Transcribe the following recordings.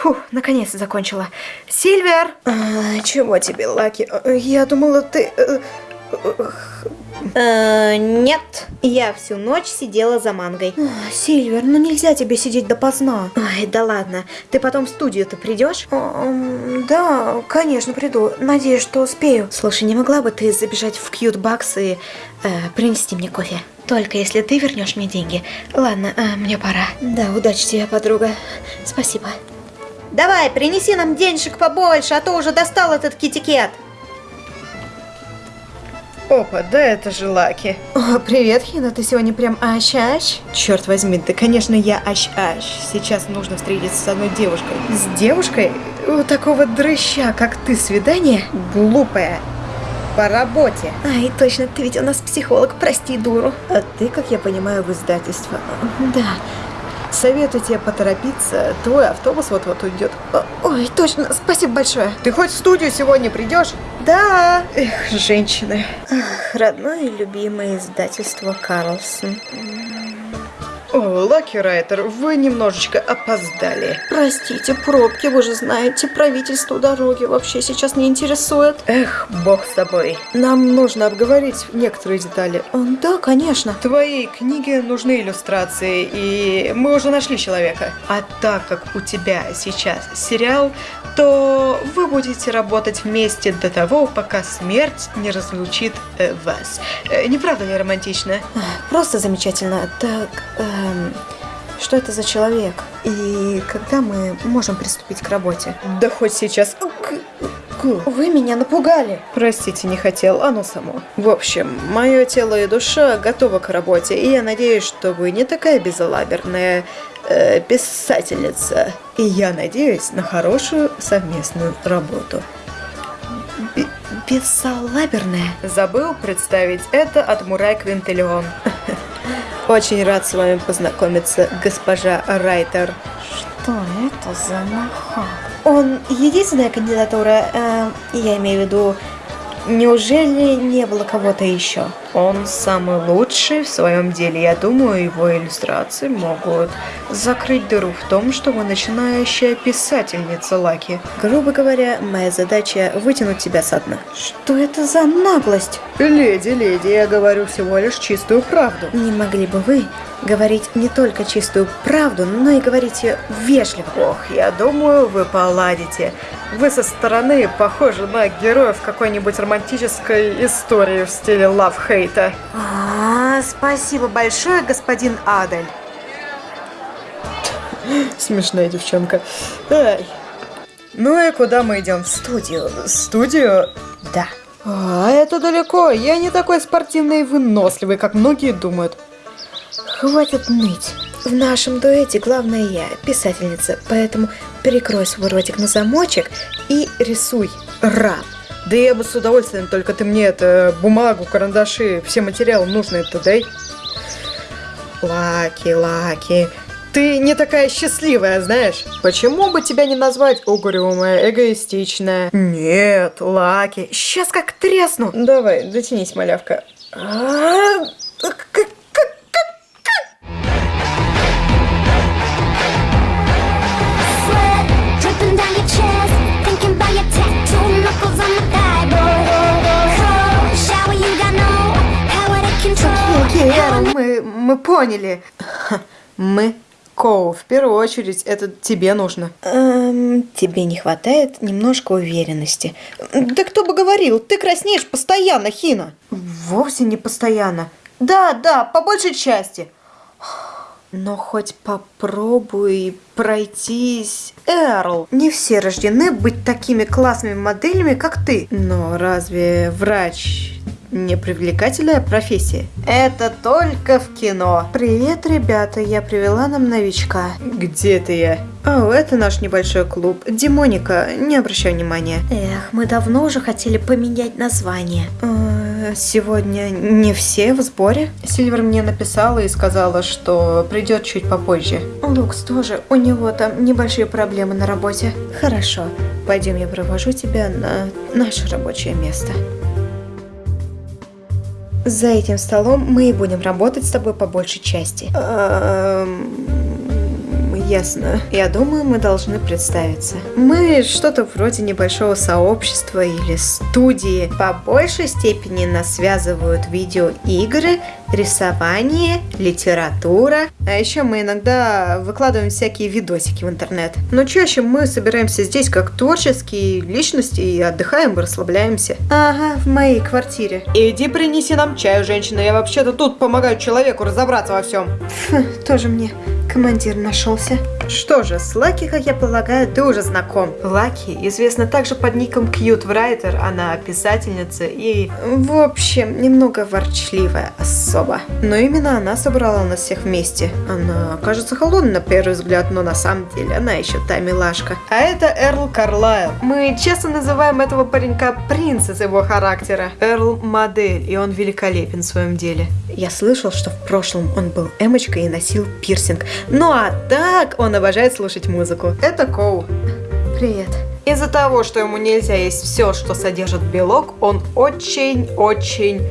Фух, наконец-то закончила. Сильвер! А, чего тебе, Лаки? Я думала, ты... э, Э, нет, я всю ночь сидела за мангой. А, Сильвер, ну нельзя тебе сидеть допоздна. Ай, да ладно. Ты потом в студию-то придешь? Ам, Да, конечно, приду. Надеюсь, что успею. Слушай, не могла бы ты забежать в кьют-бакс и э, принести мне кофе? Только если ты вернешь мне деньги. Ладно, э, мне пора. Да, удачи тебе, подруга. Спасибо. Давай, принеси нам денежек побольше, а то уже достал этот китикет. Опа, да это же Лаки. О, привет, Хина, ты сегодня прям ащ-ащ? Черт возьми, да конечно я ащ-ащ. Сейчас нужно встретиться с одной девушкой. С девушкой? У такого дрыща, как ты, свидание? Глупое. По работе. Ай, точно, ты ведь у нас психолог, прости, дуру. А ты, как я понимаю, в издательство. Да. Советую тебе поторопиться, твой автобус вот-вот уйдет. Ой, точно, спасибо большое. Ты хоть в студию сегодня придешь? Да. Эх, женщины. Ах, родное и любимое издательство Карлсон. О, Лаки Райтер, вы немножечко опоздали. Простите, пробки, вы же знаете, правительство дороги вообще сейчас не интересует. Эх, бог с тобой. Нам нужно обговорить некоторые детали. А, Да, конечно. Твоей книге нужны иллюстрации, и мы уже нашли человека. А так как у тебя сейчас сериал, то вы будете работать вместе до того, пока смерть не разлучит э, вас. Э, не правда ли романтично? Просто замечательно. Так, эм, что это за человек? И когда мы можем приступить к работе? Да хоть сейчас. Вы меня напугали. Простите, не хотел, оно само. В общем, мое тело и душа готовы к работе, и я надеюсь, что вы не такая безалаберная э, писательница. И я надеюсь на хорошую совместную работу. Б- Бессалаберная. Забыл представить это от Мурай Квинтиллион. Очень рад с вами познакомиться, госпожа Райтер. Что это за нахал? Он единственная кандидатура, э, я имею в виду, неужели не было кого-то еще? Он самый лучший в своем деле. Я думаю, его иллюстрации могут закрыть дыру в том, что вы начинающая писательница, Лаки. Грубо говоря, моя задача вытянуть тебя со дна. Что это за наглость? Леди, леди, я говорю всего лишь чистую правду. Не могли бы вы говорить не только чистую правду, но и говорить ее вежливо? Ох, я думаю, вы поладите. Вы со стороны похожи на героев какой-нибудь романтической истории в стиле лав-хейта. А, спасибо большое, господин Адель. Смешная девчонка. Ай. Ну и куда мы идем? В студию. Студию? Да. А, это далеко. Я не такой спортивный и выносливый, как многие думают. Хватит ныть. В нашем дуэте главная я, писательница, поэтому перекрой свой ротик на замочек и рисуй. Рад. Да я бы с удовольствием, только ты мне это бумагу, карандаши, все материалы нужные-то дай. Лаки, Лаки, ты не такая счастливая, знаешь? Почему бы тебя не назвать угрюмая, эгоистичная? Нет, Лаки, сейчас как тресну. Давай, дотянись, малявка. А, как- как- мы, мы поняли. Мы. Коу, в первую очередь, это тебе нужно. Эм, тебе не хватает немножко уверенности. Да кто бы говорил, ты краснеешь постоянно, Хина. Вовсе не постоянно. Да, да, по большей части. Но хоть попробуй пройтись. Эрл, не все рождены быть такими классными моделями, как ты. Но разве врач не привлекательная профессия? Это только в кино. Привет, ребята, я привела нам новичка. Где ты я? О, это наш небольшой клуб. Димоника, не обращай внимания. Эх, мы давно уже хотели поменять название. Э, Сегодня не все в сборе. Сильвер мне написала и сказала, что придет чуть попозже. Лукс тоже, у него там небольшие проблемы на работе. Хорошо, пойдем я провожу тебя на наше рабочее место. За этим столом мы и будем работать с тобой по большей части. Эм, Ясно. Я думаю, мы должны представиться. Мы что-то вроде небольшого сообщества или студии. По большей степени нас связывают видеоигры, рисование, литература. А еще мы иногда выкладываем всякие видосики в интернет. Но чаще мы собираемся здесь как творческие личности и отдыхаем и расслабляемся. Ага, в моей квартире. Иди принеси нам чаю, женщина. Я вообще-то тут помогаю человеку разобраться во всем. Фу, тоже мне командир нашелся. Что же, с Лаки, как я полагаю, ты уже знаком. Лаки известна также под ником Cute Writer, она писательница и, в общем, немного ворчливая особа. Но именно она собрала нас всех вместе. Она кажется холодной на первый взгляд, но на самом деле она еще та милашка. А это Эрл Карлайл. Мы часто называем этого паренька принц из его характера. Эрл модель, и он великолепен в своем деле. Я слышал, что в прошлом он был эмочкой и носил пирсинг. Ну а так он обожает слушать музыку. Это Коу. Привет. Из-за того, что ему нельзя есть все, что содержит белок, он очень-очень...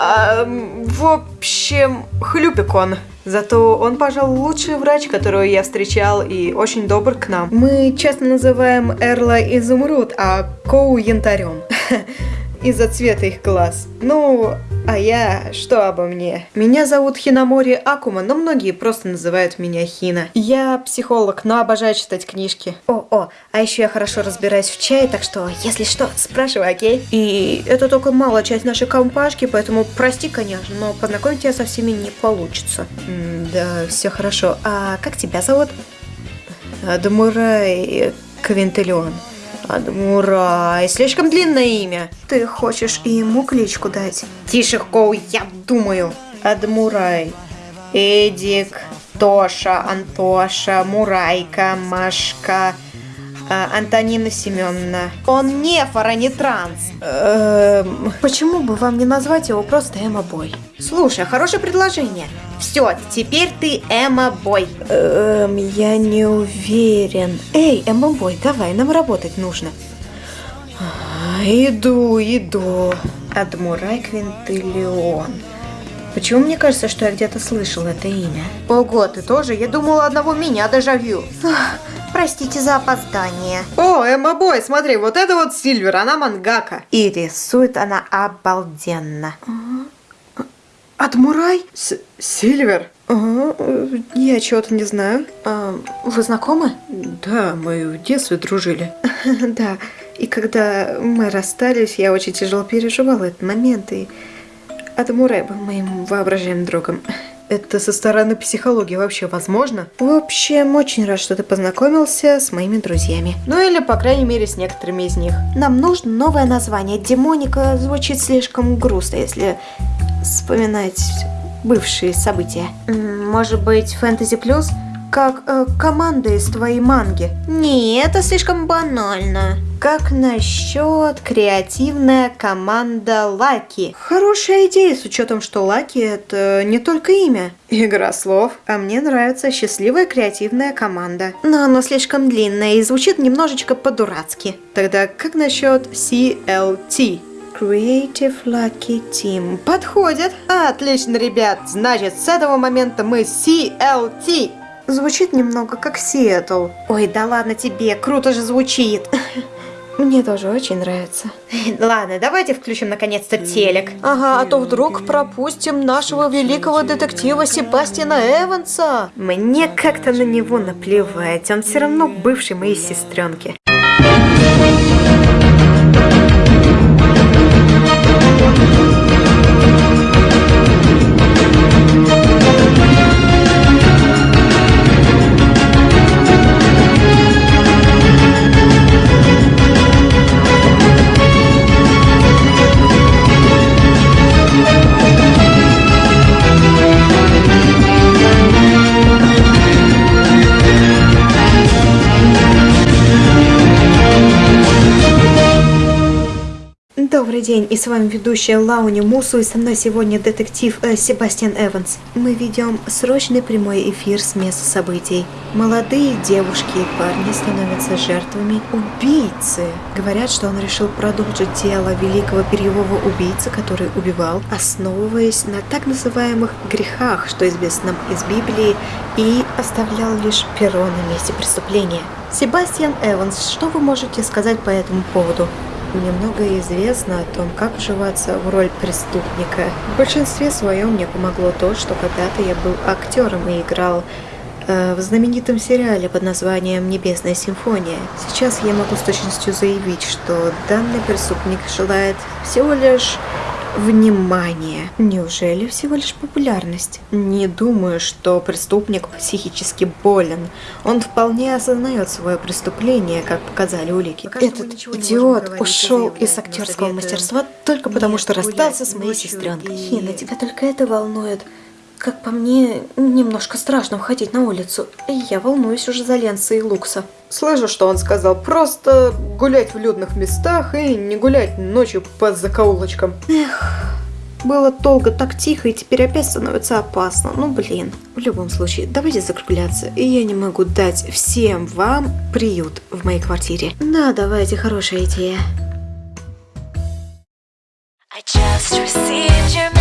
эм, в общем, хлюпик он. Зато он, пожалуй, лучший врач, которого я встречал, и очень добр к нам. Мы часто называем Эрла изумруд, а Коу янтарем. Из-за цвета их глаз. Ну, а я... Что обо мне? Меня зовут Хинамори Акума, но многие просто называют меня Хина. Я психолог, но обожаю читать книжки. О, о, а еще я хорошо разбираюсь в чае, так что, если что, спрашивай, окей? И это только малая часть нашей компашки, поэтому прости, конечно, но познакомить тебя со всеми не получится. М, да, все хорошо. А как тебя зовут? Адмурай Квинтиллион. Адмурай, слишком длинное имя. Ты хочешь и ему кличку дать? Тише, Коу, я думаю. Адмурай, Эдик, Тоша, Антоша, Мурайка, Машка, Антонина Семеновна. Он не фара, не транс. Эм, почему бы вам не назвать его просто Эмма Бой? Слушай, хорошее предложение. Все, теперь ты Эмма Бой. Эм, я не уверен. Эй, Эмма Бой, давай, нам работать нужно. А, Иду, иду. Адмурай Квинтиллион. Почему мне кажется, что я где-то слышал это имя? Ого, ты тоже? Я думала, одного меня дежавю. Простите за опоздание. О, Эмма Бой, смотри, вот это вот Сильвер, она мангака. И рисует она обалденно. Адмурай? С Сильвер? Ага, э, я чего-то не знаю. А, вы знакомы? Да, мы в детстве дружили. Да, и когда мы расстались, я очень тяжело переживала этот момент, и Адамурай был моим воображаемым другом. Это со стороны психологии вообще возможно? В общем, очень рад, что ты познакомился с моими друзьями. Ну или, по крайней мере, с некоторыми из них. Нам нужно новое название. Демоника звучит слишком грустно, если вспоминать бывшие события. Может быть, фэнтези плюс? Как э, команда из твоей манги. Не, это слишком банально. Как насчет креативная команда Лаки? Хорошая идея, с учетом, что Лаки это не только имя. Игра слов. А мне нравится счастливая креативная команда. Но оно слишком длинное и звучит немножечко по-дурацки. Тогда как насчет CLT? Creative Lucky Team. Подходит. Отлично, ребят. Значит, с этого момента мы CLT. Звучит немного как Сиэтл. Ой, да ладно тебе, круто же звучит. Мне тоже очень нравится. Ладно, давайте включим наконец-то телек. Ага, а то вдруг пропустим нашего великого детектива Себастьяна Эванса. Мне как-то на него наплевать. Он все равно бывший моей сестренки. День, и с вами ведущая Лауни Мусу, и со мной сегодня детектив э, Себастьян Эванс. Мы ведем срочный прямой эфир с места событий. Молодые девушки и парни становятся жертвами убийцы. Говорят, что он решил продолжить дело великого перьевого убийцы, который убивал, основываясь на так называемых грехах, что известно нам из Библии, и оставлял лишь перо на месте преступления. Себастьян Эванс, что вы можете сказать по этому поводу? Мне многое известно о том, как вживаться в роль преступника. В большинстве своем мне помогло то, что когда-то я был актером и играл э, в знаменитом сериале под названием «Небесная симфония». Сейчас я могу с точностью заявить, что данный преступник желает всего лишь внимания. Неужели всего лишь популярность? Не думаю, что преступник психически болен. Он вполне осознает свое преступление, как показали улики. Этот идиот ушел из актерского мастерства только потому, что расстался с моей сестренкой. Хина, тебя только это волнует. Как по мне, немножко страшно выходить на улицу. Я волнуюсь уже за Ленса и Лукса. Слышу, что он сказал. Просто гулять в людных местах и не гулять ночью по закоулочкам. Было долго так тихо, и теперь опять становится опасно. Ну, блин. В любом случае, давайте закругляться. И я не могу дать всем вам приют в моей квартире. Да, давайте, хорошая идея. I just received your